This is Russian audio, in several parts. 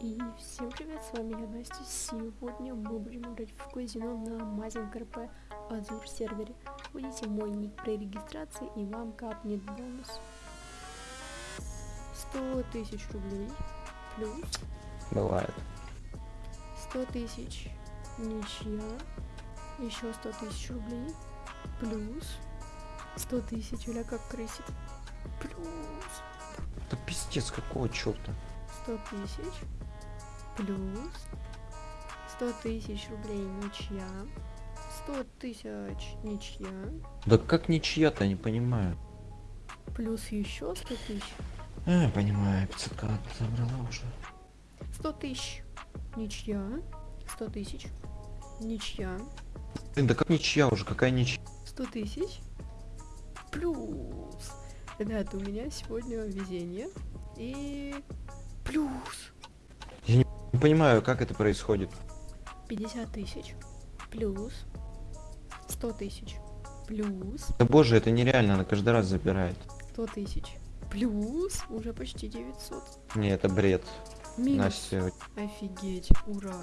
И всем привет, с вами я Настя. Сегодня мы будем играть в казино на Мазинг РП Азур сервере. Вводите мой ник при регистрации и вам капнет бонус. 100 тысяч рублей плюс Бывает. 100 тысяч ничья, еще 100 тысяч рублей плюс 100 тысяч, или как крысит, плюс Да пиздец, какого черта? 100 тысяч плюс 100 тысяч рублей ничья 100 тысяч ничья Да как ничья-то, не понимаю. плюс еще 100 тысяч А, понимаю, 500 к забрала уже. 100 тысяч ничья 100 тысяч ничья Блин, да как ничья уже, какая ничья? 100 тысяч плюс ребята у меня сегодня везение и плюс Не понимаю, как это происходит. 50 тысяч плюс 100 тысяч плюс Да боже, это нереально, она каждый раз забирает. 100 тысяч плюс уже почти 900 Не, это бред. минус Настя, офигеть ура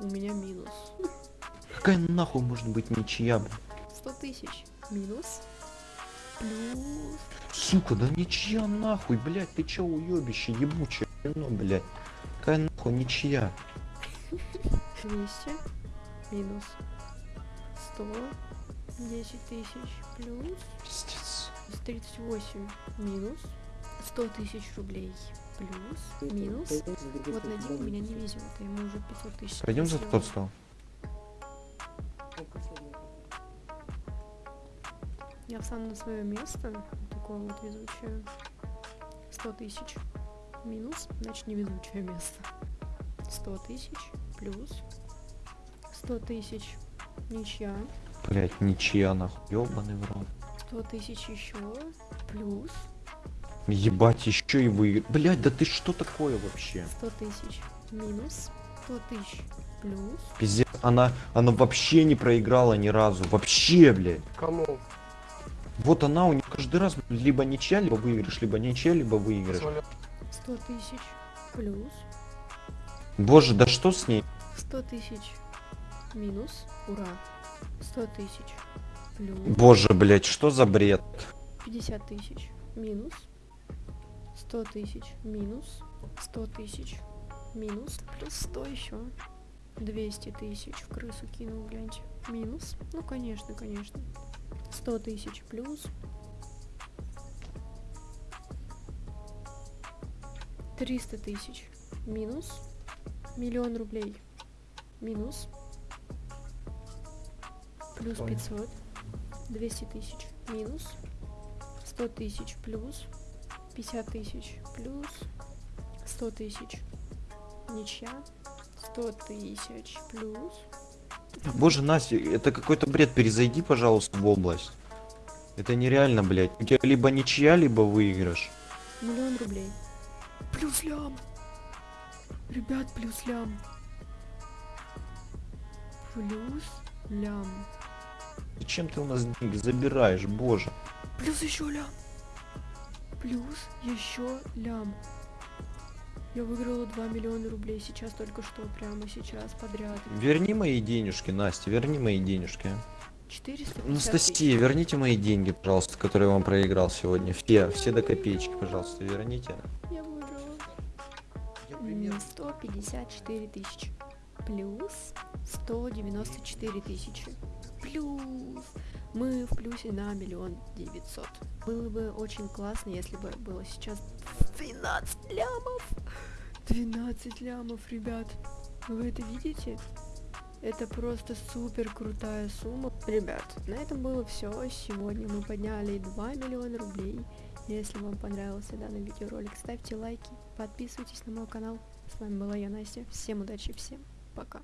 у меня минус какая нахуй может быть ничья, блин? 100 тысяч минус плюс Сука, да ничья нахуй, блядь, ты чё уёбище, ебучее, ну, блядь. Какая нахуй ничья? 200 минус 100 10 тысяч плюс Пиздец. 38 минус 100 тысяч рублей плюс минус вот на Диму меня не везет а ему уже 500 тысяч Пойдем за тот стол. я встану на свое место такое вот везучее 100 тысяч минус значит не везучее место 100 тысяч плюс 100 тысяч ничья Блядь, ничья нахуй, ёбаный в рот. 100 тысяч еще плюс Ебать, еще и вы. Блядь, да ты что такое вообще? 100 тысяч минус 100 тысяч плюс Пиздец, она, она вообще не проиграла ни разу. Вообще, блядь. Кому? Вот она у нее каждый раз либо ничья, либо выигрыш, либо ничья, либо выигрыш. Соля. 100 тысяч плюс Боже, да что с ней? 100 тысяч минус ура 100 тысяч плюс Боже, блядь, что за бред? 50 тысяч минус 100 тысяч минус 100 тысяч минус плюс 100 еще 200 тысяч в крысу кинул гляньте минус ну конечно конечно 100 тысяч плюс 300 тысяч минус миллион рублей минус плюс Ой. 500 200 тысяч минус 100 тысяч плюс 50 тысяч плюс 100 тысяч ничья 100 тысяч плюс Боже, Настя, это какой-то бред. Перезайди, пожалуйста, в область. Это нереально, блядь. У тебя либо ничья, либо выигрыш. миллион рублей плюс лям ребят плюс лям плюс лям Зачем ты у нас деньги забираешь, боже? плюс еще лям плюс еще лям я выиграла 2 миллиона рублей сейчас только что прямо сейчас подряд Верни мои денежки, Настя, верни мои денежки. 450 тысяч. Анастасия, верните мои деньги, пожалуйста, которые я вам проиграл сегодня. Все, все до копеечки, пожалуйста, верните. Я выиграла. М, 154 тысячи. Плюс 194 тысячи. Плюс мы в плюсе на миллион девятьсот. Было бы очень классно, если бы было сейчас 12 лямов. 12 лямов, ребят. Вы это видите? Это просто супер крутая сумма. Ребят, на этом было все. Сегодня мы подняли 2 миллиона рублей. Если вам понравился данный видеоролик, ставьте лайки, подписывайтесь на мой канал. С вами была я, Настя. Всем удачи, всем пока.